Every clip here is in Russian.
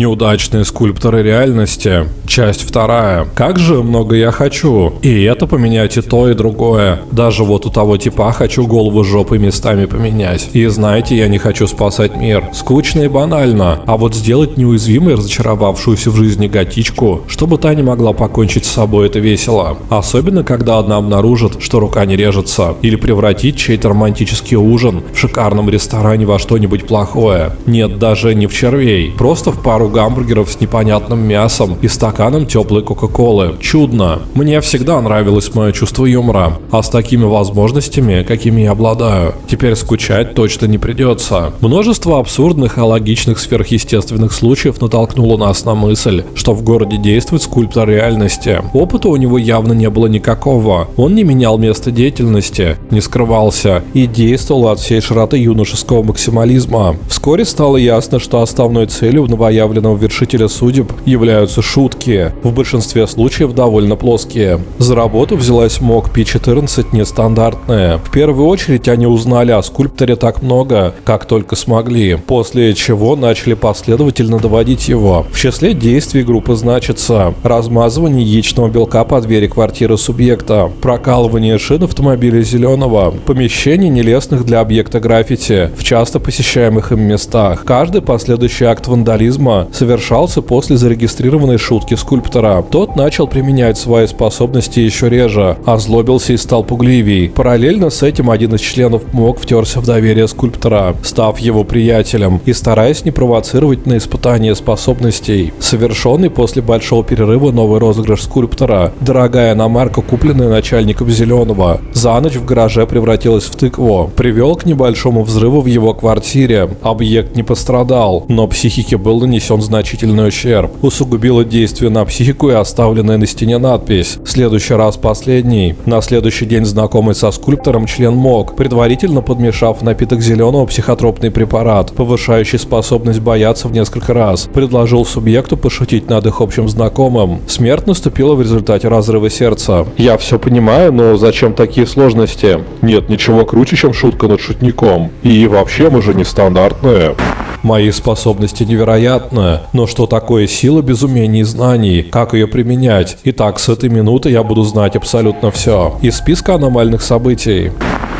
Неудачные скульпторы реальности. Часть вторая. Как же много я хочу. И это поменять и то, и другое. Даже вот у того типа хочу голову жопы местами поменять. И знаете, я не хочу спасать мир. Скучно и банально. А вот сделать неуязвимой разочаровавшуюся в жизни готичку, чтобы та не могла покончить с собой, это весело. Особенно, когда одна обнаружит, что рука не режется. Или превратить чей-то романтический ужин в шикарном ресторане во что-нибудь плохое. Нет, даже не в червей. Просто в пару гамбургеров с непонятным мясом и стаканом теплой кока-колы. Чудно. Мне всегда нравилось мое чувство юмора. А с такими возможностями, какими я обладаю, теперь скучать точно не придется. Множество абсурдных и логичных сверхъестественных случаев натолкнуло нас на мысль, что в городе действует скульптор реальности. Опыта у него явно не было никакого. Он не менял место деятельности, не скрывался и действовал от всей широты юношеского максимализма. Вскоре стало ясно, что основной целью проявленного вершителя судеб являются шутки, в большинстве случаев довольно плоские. За работу взялась МОК P14 нестандартная. В первую очередь они узнали о скульпторе так много, как только смогли, после чего начали последовательно доводить его. В числе действий группы значится размазывание яичного белка по двери квартиры субъекта, прокалывание шин автомобиля зеленого, помещение нелестных для объекта граффити в часто посещаемых им местах. Каждый последующий акт вандализма совершался после зарегистрированной шутки скульптора. Тот начал применять свои способности еще реже, озлобился и стал пугливей. Параллельно с этим один из членов МОК втерся в доверие скульптора, став его приятелем и стараясь не провоцировать на испытание способностей. Совершенный после большого перерыва новый розыгрыш скульптора, дорогая иномарка, купленная начальником Зеленого, за ночь в гараже превратилась в тыкву, привел к небольшому взрыву в его квартире. Объект не пострадал, но психике был нанесен значительный ущерб. Усугубило действие на психику и оставленная на стене надпись «Следующий раз последний». На следующий день знакомый со скульптором член МОК, предварительно подмешав напиток зеленого психотропный препарат, повышающий способность бояться в несколько раз, предложил субъекту пошутить над их общим знакомым. Смерть наступила в результате разрыва сердца. Я все понимаю, но зачем такие сложности? Нет ничего круче, чем шутка над шутником. И вообще мы же нестандартные. Мои способности невероятны, но что такое сила без умений и знаний? Как ее применять? Итак, с этой минуты я буду знать абсолютно все. Из списка аномальных событий.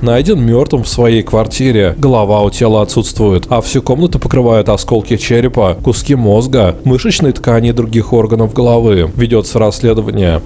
Найден мертвым в своей квартире, голова у тела отсутствует, а всю комнату покрывают осколки черепа, куски мозга, мышечной ткани и других органов головы. Ведется расследование.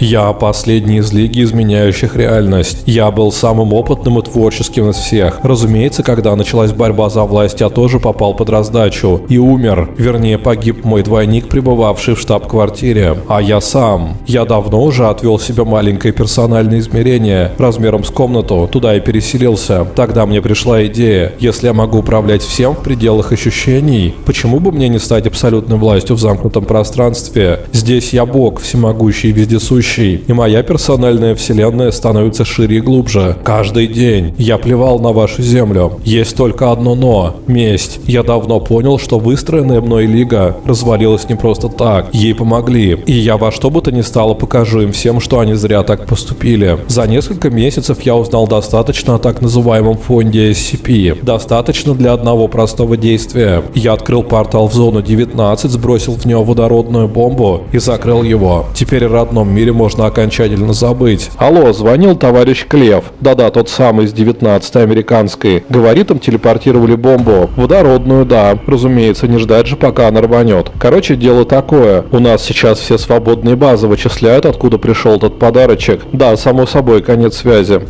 Я последний из лиги изменяющих реальность. Я был самым опытным и творческим из всех. Разумеется, когда началась борьба за власть, я тоже попал под раздачу и умер. Вернее, погиб мой двойник, пребывавший в штаб-квартире. А я сам. Я давно уже отвел себе маленькое персональное измерение размером с комнату. Туда и переселился. Тогда мне пришла идея. Если я могу управлять всем в пределах ощущений, почему бы мне не стать абсолютной властью в замкнутом пространстве? Здесь я бог, всемогущий и вездесущий будущий, и моя персональная вселенная становится шире и глубже. Каждый день я плевал на вашу землю. Есть только одно «но» — месть. Я давно понял, что выстроенная мной лига развалилась не просто так. Ей помогли. И я во что бы то ни стало покажу им всем, что они зря так поступили. За несколько месяцев я узнал достаточно о так называемом фонде SCP. Достаточно для одного простого действия. Я открыл портал в зону 19, сбросил в него водородную бомбу и закрыл его. Теперь в родном мире можно окончательно забыть. Алло, звонил товарищ Клев. Да-да, тот самый из 19-й американской. Говорит, им телепортировали бомбу. Водородную, да. Разумеется, не ждать же, пока она рванет. Короче, дело такое. У нас сейчас все свободные базы вычисляют, откуда пришел этот подарочек. Да, само собой, конец связи.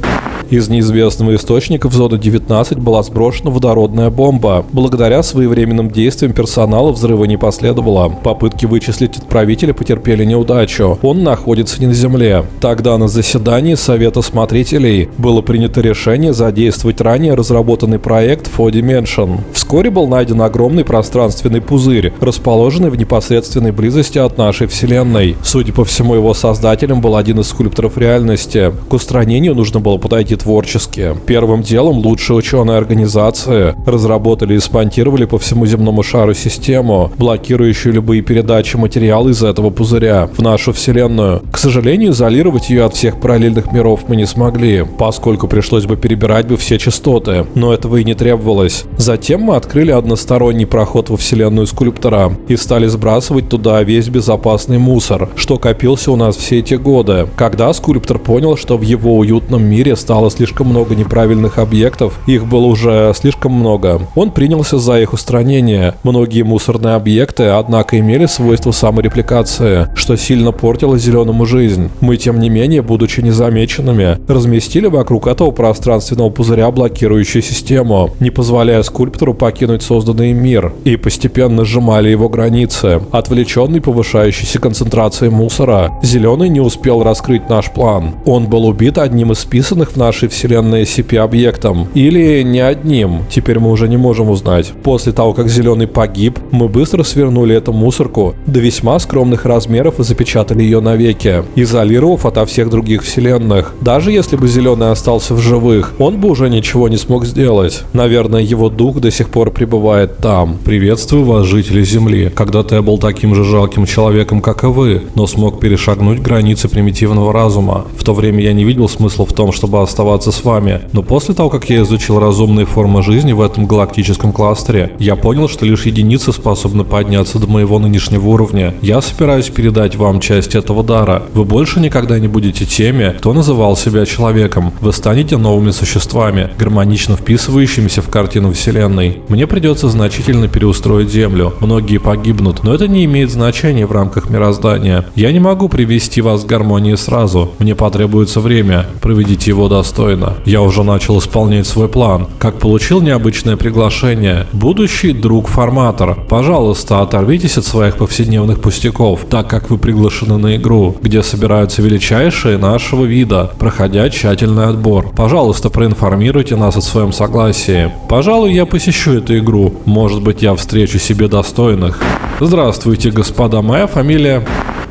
Из неизвестного источника в зону 19 была сброшена водородная бомба. Благодаря своевременным действиям персонала взрыва не последовало. Попытки вычислить отправителя потерпели неудачу. Он находится не на Земле. Тогда на заседании Совета Смотрителей было принято решение задействовать ранее разработанный проект 4Dimension. Вскоре был найден огромный пространственный пузырь, расположенный в непосредственной близости от нашей Вселенной. Судя по всему, его создателем был один из скульпторов реальности. К устранению нужно было подойти творчески. Первым делом лучшие ученые организации разработали и спонтировали по всему земному шару систему, блокирующую любые передачи материала из этого пузыря в нашу Вселенную. К сожалению, изолировать ее от всех параллельных миров мы не смогли, поскольку пришлось бы перебирать бы все частоты, но этого и не требовалось. Затем мы открыли односторонний проход во Вселенную скульптора и стали сбрасывать туда весь безопасный мусор, что копился у нас все эти годы. Когда скульптор понял, что в его уютном мире стало слишком много неправильных объектов, их было уже слишком много, он принялся за их устранение. Многие мусорные объекты, однако, имели свойство саморепликации, что сильно портило зеленому жизнь. Мы, тем не менее, будучи незамеченными, разместили вокруг этого пространственного пузыря блокирующую систему, не позволяя скульптору покинуть созданный мир, и постепенно сжимали его границы. Отвлеченный повышающейся концентрацией мусора, Зеленый не успел раскрыть наш план. Он был убит одним из списанных в нашей вселенной SCP-объектом. Или не одним, теперь мы уже не можем узнать. После того, как Зеленый погиб, мы быстро свернули эту мусорку до весьма скромных размеров и запечатали ее навеки, изолировав ото всех других вселенных. Даже если бы Зеленый остался в живых, он бы уже ничего не смог сделать. Наверное, его дух до сих пор пребывает там. Приветствую вас, жители Земли. Когда-то я был таким же жалким человеком, как и вы, но смог перешагнуть границы примитивного разума. В то время я не видел смысла в том, чтобы оставаться с вами, но после того, как я изучил разумные формы жизни в этом галактическом кластере, я понял, что лишь единицы способны подняться до моего нынешнего уровня. Я собираюсь передать вам часть этого дара. Вы больше никогда не будете теми, кто называл себя человеком. Вы станете новыми существами, гармонично вписывающимися в картину Вселенной. Мне придется значительно переустроить Землю. Многие погибнут, но это не имеет значения в рамках мироздания. Я не могу привести вас к гармонии сразу. Мне потребуется время. Проведите его достойно. Я уже начал исполнять свой план. Как получил необычное приглашение. Будущий друг-форматор. Пожалуйста, оторвитесь от своих повседневных пустяков, так как вы приглашены на игру, где собираются величайшие нашего вида, проходя тщательный отбор. Пожалуйста, проинформируйте нас о своем согласии. Пожалуй, я посещу эту игру. Может быть, я встречу себе достойных. Здравствуйте, господа. Моя фамилия...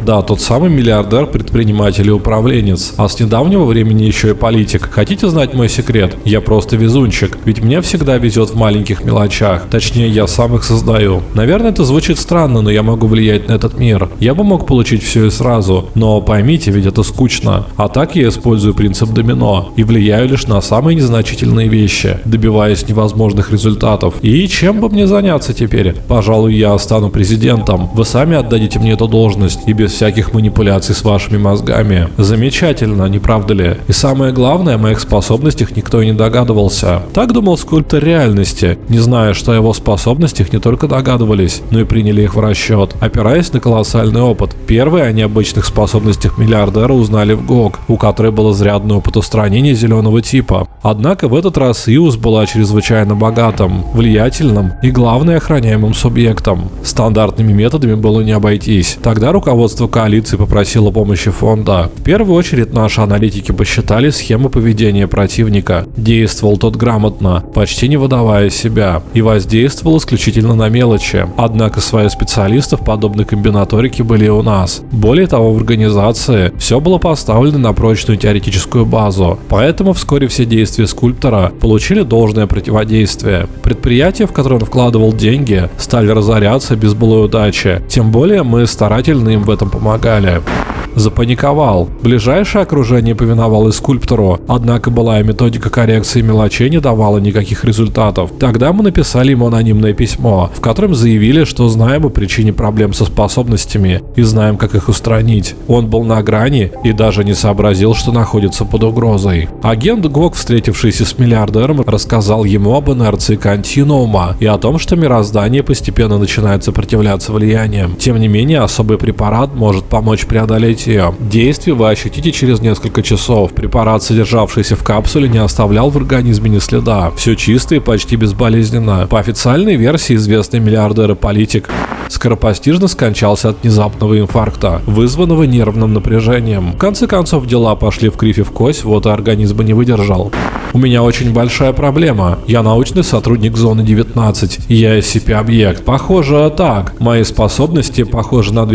Да, тот самый миллиардер, предприниматель и управленец, а с недавнего времени еще и политик. Хотите знать мой секрет? Я просто везунчик, ведь мне всегда везет в маленьких мелочах. Точнее, я сам их создаю. Наверное, это звучит странно, но я могу влиять на этот мир. Я бы мог получить все и сразу, но поймите, ведь это скучно. А так я использую принцип домино и влияю лишь на самые незначительные вещи, добиваясь невозможных результатов. И чем бы мне заняться теперь? Пожалуй, я стану президентом. Вы сами отдадите мне эту должность и без всяких манипуляций с вашими мозгами. Замечательно, не правда ли? И самое главное, о моих способностях никто и не догадывался. Так думал скульптор реальности, не зная, что о его способностях не только догадывались, но и приняли их в расчет, опираясь на колоссальный опыт. Первые о необычных способностях миллиардера узнали в ГОГ, у которой был изрядный опыт устранения зеленого типа. Однако в этот раз Иус была чрезвычайно богатым, влиятельным и, главное, охраняемым субъектом. Стандартными методами было не обойтись. Тогда руководство руководство коалиции попросило помощи фонда. В первую очередь наши аналитики посчитали схему поведения противника. Действовал тот грамотно, почти не выдавая себя, и воздействовал исключительно на мелочи. Однако свои специалисты в подобной комбинаторике были у нас. Более того, в организации все было поставлено на прочную теоретическую базу, поэтому вскоре все действия скульптора получили должное противодействие. Предприятия, в которые он вкладывал деньги, стали разоряться без былой удачи. Тем более мы старательно им в этом помогали запаниковал. Ближайшее окружение повиновалось скульптору, однако былая методика коррекции мелочей не давала никаких результатов. Тогда мы написали ему анонимное письмо, в котором заявили, что знаем о причине проблем со способностями и знаем, как их устранить. Он был на грани и даже не сообразил, что находится под угрозой. Агент ГОК, встретившийся с миллиардером, рассказал ему об инерции континуума и о том, что мироздание постепенно начинает сопротивляться влияниям. Тем не менее, особый препарат может помочь преодолеть ее. Действие вы ощутите через несколько часов. Препарат, содержавшийся в капсуле, не оставлял в организме ни следа. Все чисто и почти безболезненно. По официальной версии известный миллиардер и политик скоропостижно скончался от внезапного инфаркта, вызванного нервным напряжением. В конце концов, дела пошли в кривь и в кость, вот и организм не выдержал. У меня очень большая проблема. Я научный сотрудник зоны 19. Я SCP-объект. Похоже, так. Мои способности похожи на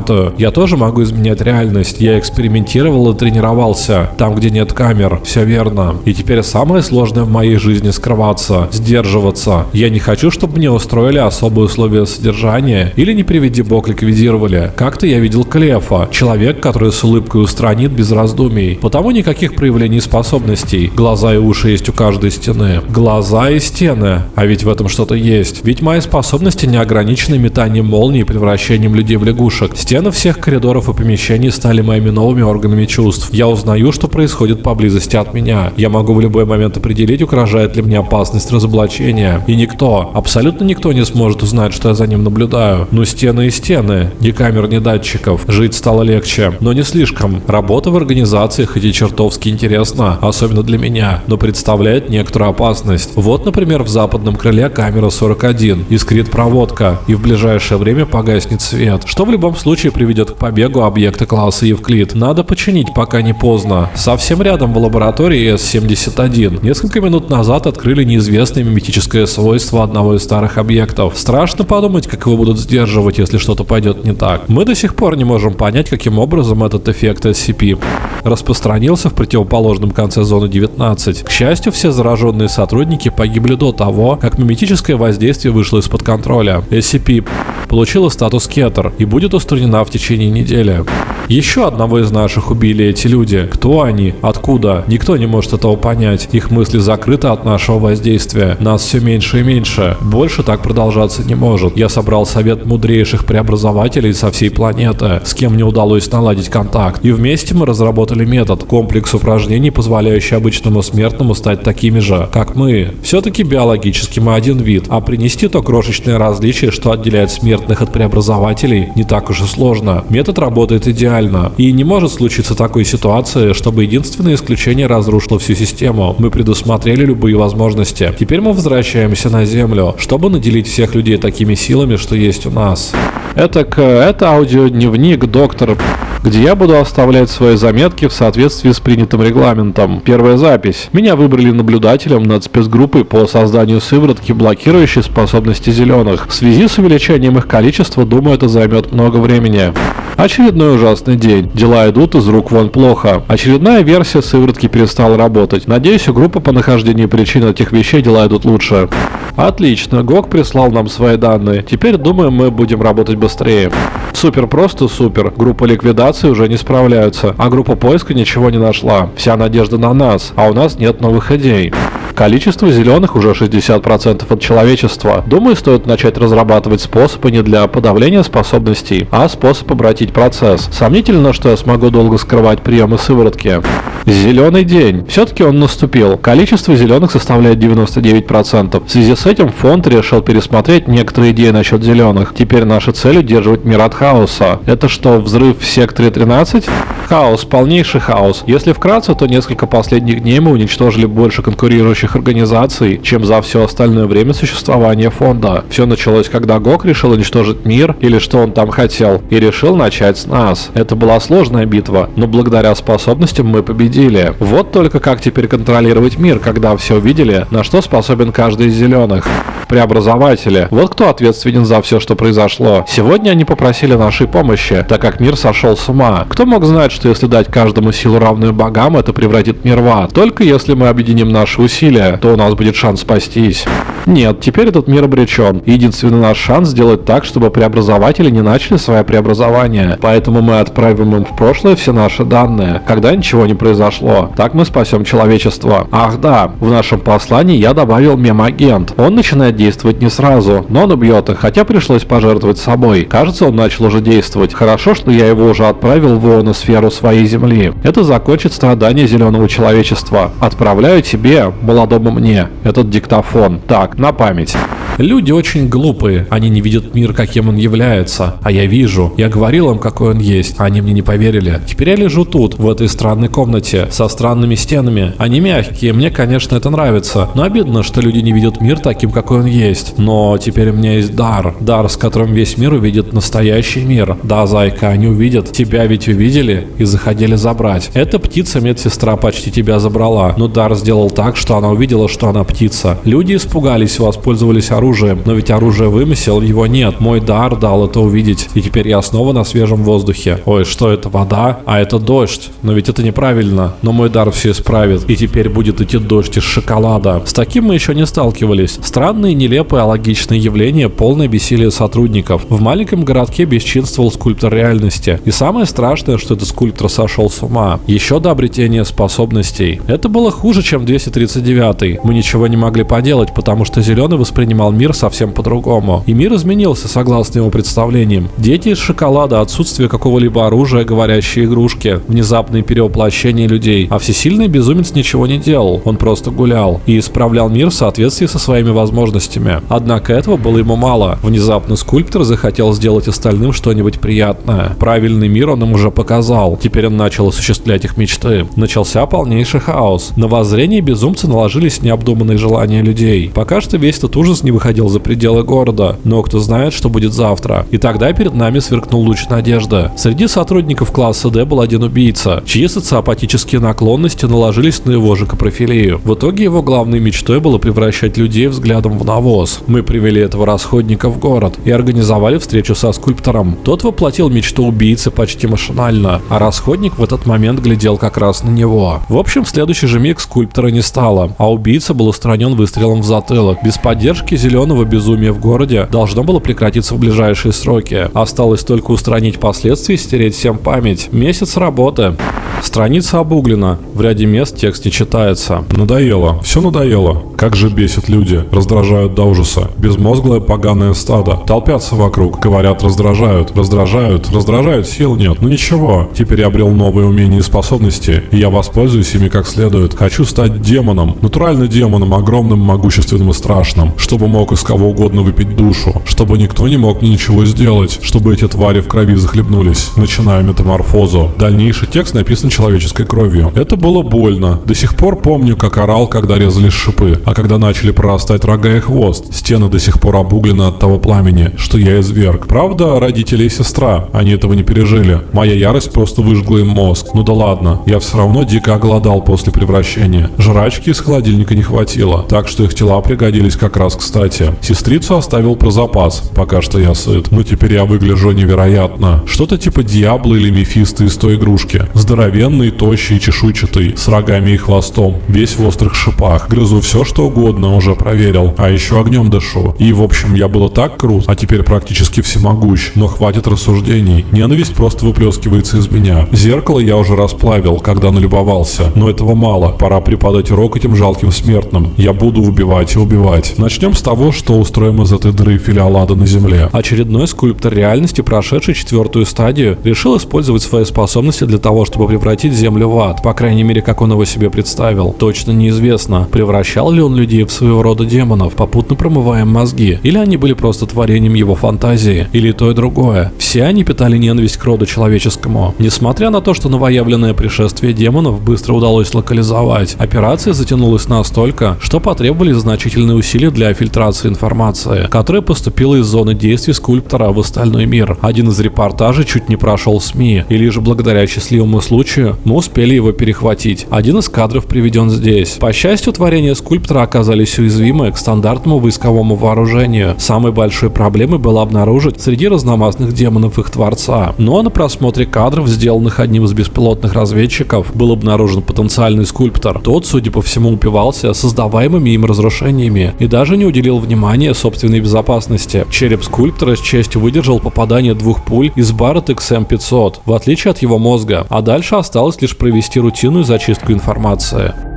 239-ю. Я тоже могу изменять реальность. Я экспериментировал и тренировался. Там, где нет камер. Все верно. И теперь самое сложное в моей жизни скрываться, сдерживаться. Я не хочу, чтобы мне устроили особые условия содержания или не приведи бог ликвидировали. Как-то я видел Клефа, человек, который с улыбкой устранит без раздумий. Потому никаких проявлений способностей. Глаза и уши есть у каждой стены. Глаза и стены. А ведь в этом что-то есть. Ведь мои способности не ограничены метанием молний и превращением людей в лягушек. Стены всех коридоров и помещений стали моими новыми органами чувств. Я узнаю, что происходит поблизости от меня. Я могу в любой момент определить, угрожает ли мне опасность разоблачения. И никто, абсолютно никто не сможет узнать, что я за ним наблюдаю. Ну стены и стены. Ни камер, ни датчиков. Жить стало легче. Но не слишком. Работа в организации хоть и чертовски интересна, особенно для меня, но представляет некоторую опасность. Вот, например, в западном крыле камера 41. Искрит проводка. И в ближайшее время погаснет свет. Что в любом случае приведет к побегу объекта класса Евклид. Надо починить, пока не поздно. Совсем рядом в лаборатории S71. Несколько минут назад открыли неизвестное миметическое свойство одного из старых объектов. Страшно подумать, как его будут сдерживать, если что-то пойдет не так. Мы до сих пор не можем понять, каким образом этот эффект SCP распространился в противоположном конце зоны 19. К счастью, все зараженные сотрудники погибли до того, как миметическое воздействие вышло из-под контроля. SCP получила статус Кетер и будет устранена в течение недели. Еще одного из наших убили эти люди. Кто они? Откуда? Никто не может этого понять. Их мысли закрыты от нашего воздействия. Нас все меньше и меньше. Больше так продолжаться не может. Я собрал совет мудрейших преобразователей со всей планеты, с кем мне удалось наладить контакт. И вместе мы разработали метод, комплекс упражнений, позволяющий обычному смертному стать такими же, как мы. Все-таки биологически мы один вид, а принести то крошечное различие, что отделяет смертных от преобразователей, не так уж и сложно. Метод работает идеально. И не может случиться такой ситуации, чтобы единственное исключение разрушило всю систему. Мы предусмотрели любые возможности. Теперь мы возвращаемся на Землю, чтобы наделить всех людей такими силами, что есть у нас. Это, это аудиодневник доктора где я буду оставлять свои заметки в соответствии с принятым регламентом. Первая запись. Меня выбрали наблюдателем над спецгруппой по созданию сыворотки, блокирующей способности зеленых. В связи с увеличением их количества, думаю, это займет много времени. Очередной ужасный день. Дела идут из рук вон плохо. Очередная версия сыворотки перестала работать. Надеюсь, у группы по нахождению причин этих вещей дела идут лучше. Отлично, ГОК прислал нам свои данные. Теперь, думаю, мы будем работать быстрее. Супер, просто супер. Группа ликвидации уже не справляются, а группа поиска ничего не нашла. Вся надежда на нас, а у нас нет новых идей. Количество зеленых уже 60% от человечества. Думаю, стоит начать разрабатывать способы не для подавления способностей, а способ обратить процесс. Сомнительно, что я смогу долго скрывать приемы сыворотки. Зеленый день. Все-таки он наступил. Количество зеленых составляет 99%. В связи с этим фонд решил пересмотреть некоторые идеи насчет зеленых. Теперь наша цель удерживать мир от хаоса. Это что, взрыв в секторе 13? Хаос, полнейший хаос. Если вкратце, то несколько последних дней мы уничтожили больше конкурирующих организаций, чем за все остальное время существования фонда. Все началось, когда ГОК решил уничтожить мир, или что он там хотел, и решил начать с нас. Это была сложная битва, но благодаря способностям мы победили. Вот только как теперь контролировать мир, когда все увидели, на что способен каждый из зеленых. Преобразователи. Вот кто ответственен за все, что произошло. Сегодня они попросили нашей помощи, так как мир сошел с ума. Кто мог знать, что если дать каждому силу равную богам, это превратит мир в ад? Только если мы объединим наши усилия, то у нас будет шанс спастись. Нет, теперь этот мир обречен. Единственный наш шанс сделать так, чтобы преобразователи не начали свое преобразование. Поэтому мы отправим им в прошлое все наши данные, когда ничего не произошло. Так мы спасем человечество. Ах да, в нашем послании я добавил мем-агент. Он начинает действовать не сразу, но он убьет их, хотя пришлось пожертвовать собой. Кажется, он начал уже действовать. Хорошо, что я его уже отправил в ионосферу своей Земли. Это закончит страдания зеленого человечества. Отправляю тебе, молодому мне, этот диктофон. Так, на память. Люди очень глупые, они не видят мир, каким он является, а я вижу. Я говорил им, какой он есть, они мне не поверили. Теперь я лежу тут, в этой странной комнате, со странными стенами. Они мягкие, мне, конечно, это нравится, но обидно, что люди не видят мир таким, какой он есть. Но теперь у меня есть дар, дар, с которым весь мир увидит настоящий мир. Да, зайка, они увидят, тебя ведь увидели и заходили забрать. Эта птица медсестра почти тебя забрала, но дар сделал так, что она увидела, что она птица. Люди испугались, воспользовались оружием но ведь оружие вымысел, его нет. Мой дар дал это увидеть, и теперь я снова на свежем воздухе. Ой, что это, вода? А это дождь. Но ведь это неправильно. Но мой дар все исправит, и теперь будет идти дождь из шоколада. С таким мы еще не сталкивались. Странные, нелепые, а логичные явления, полное бессилие сотрудников. В маленьком городке бесчинствовал скульптор реальности. И самое страшное, что этот скульптор сошел с ума. Еще до обретения способностей. Это было хуже, чем 239 Мы ничего не могли поделать, потому что Зеленый воспринимал мир совсем по-другому. И мир изменился согласно его представлениям. Дети из шоколада, отсутствие какого-либо оружия, говорящие игрушки, внезапные перевоплощения людей. А всесильный безумец ничего не делал. Он просто гулял и исправлял мир в соответствии со своими возможностями. Однако этого было ему мало. Внезапно скульптор захотел сделать остальным что-нибудь приятное. Правильный мир он им уже показал. Теперь он начал осуществлять их мечты. Начался полнейший хаос. На воззрение безумца наложились необдуманные желания людей. Пока что весь этот ужас не выходил за пределы города. Но кто знает, что будет завтра. И тогда перед нами сверкнул луч надежды. Среди сотрудников класса D был один убийца, чьи социопатические наклонности наложились на его же капрофилию. В итоге его главной мечтой было превращать людей взглядом в навоз. Мы привели этого расходника в город и организовали встречу со скульптором. Тот воплотил мечту убийцы почти машинально, а расходник в этот момент глядел как раз на него. В общем, в следующий же миг скульптора не стало, а убийца был устранен выстрелом в затылок. Без поддержки зеленого безумия в городе должно было прекратиться в ближайшие сроки. Осталось только устранить последствия и стереть всем память. Месяц работы. Страница обуглена. В ряде мест текст не читается. Надоело. Все надоело. Как же бесит люди. Раздражают до ужаса. Безмозглое поганое стадо. Толпятся вокруг. Говорят, раздражают. Раздражают. Раздражают. Сил нет. Ну ничего. Теперь я обрел новые умения и способности. И я воспользуюсь ими как следует. Хочу стать демоном. Натурально демоном. Огромным, могущественным и страшным. Чтобы мог из кого угодно выпить душу. Чтобы никто не мог мне ничего сделать. Чтобы эти твари в крови захлебнулись. Начинаю метаморфозу. Дальнейший текст написан человеческой кровью. Это было больно. До сих пор помню, как орал, когда резали шипы, а когда начали прорастать рога и хвост. Стены до сих пор обуглены от того пламени, что я изверг. Правда, родители и сестра, они этого не пережили. Моя ярость просто выжгла им мозг. Ну да ладно, я все равно дико оголодал после превращения. Жрачки из холодильника не хватило, так что их тела пригодились как раз кстати. Сестрицу оставил про запас, пока что я сыт. Но теперь я выгляжу невероятно. Что-то типа Диабло или Мефисто из той игрушки. Здоровенный, тощий, чешуйчатый, с рогами и хвостом, весь в острых шипах. Грызу все, что угодно, уже проверил. А еще огнем дышу. И, в общем, я было так крут, а теперь практически всемогущ. Но хватит рассуждений. Ненависть просто выплескивается из меня. Зеркало я уже расплавил, когда налюбовался. Но этого мало. Пора преподать урок этим жалким смертным. Я буду убивать и убивать. Начнем с того, что устроим из этой дыры филиалада на земле. Очередной скульптор реальности, прошедший четвертую стадию, решил использовать свои способности для того, чтобы превратить Землю в ад, по крайней мере, как он его себе представил. Точно неизвестно, превращал ли он людей в своего рода демонов, попутно промывая мозги, или они были просто творением его фантазии, или то и другое. Все они питали ненависть к роду человеческому. Несмотря на то, что новоявленное пришествие демонов быстро удалось локализовать, операция затянулась настолько, что потребовались значительные усилия для фильтрации информации, которая поступила из зоны действий скульптора в остальной мир. Один из репортажей чуть не прошел СМИ, и лишь благодаря счастливому случаю мы успели его перехватить. Один из кадров приведен здесь. По счастью, творения скульптора оказались уязвимы к стандартному войсковому вооружению. Самой большой проблемой было обнаружить среди разномастных демонов их творца. Но на просмотре кадров, сделанных одним из беспилотных разведчиков, был обнаружен потенциальный скульптор. Тот, судя по всему, упивался создаваемыми им разрушениями и даже не уделил внимания собственной безопасности. Череп скульптора с честью выдержал попадание двух пуль из Барретт XM500, в отличие от его мозга, а дальше осталось лишь провести рутинную зачистку информации.